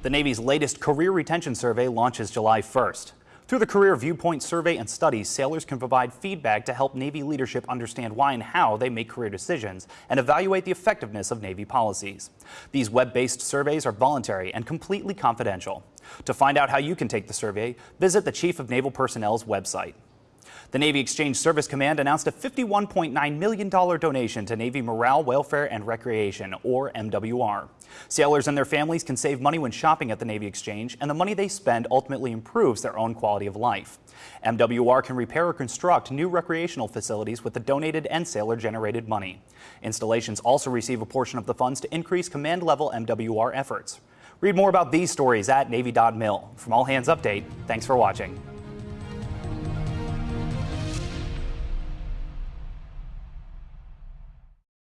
The Navy's latest career retention survey launches July 1st. Through the Career Viewpoint survey and studies, sailors can provide feedback to help Navy leadership understand why and how they make career decisions and evaluate the effectiveness of Navy policies. These web-based surveys are voluntary and completely confidential. To find out how you can take the survey, visit the Chief of Naval Personnel's website. The Navy Exchange Service Command announced a $51.9 million donation to Navy Morale, Welfare, and Recreation, or MWR. Sailors and their families can save money when shopping at the Navy Exchange, and the money they spend ultimately improves their own quality of life. MWR can repair or construct new recreational facilities with the donated and sailor-generated money. Installations also receive a portion of the funds to increase command-level MWR efforts. Read more about these stories at Navy.mil. From All Hands Update, thanks for watching.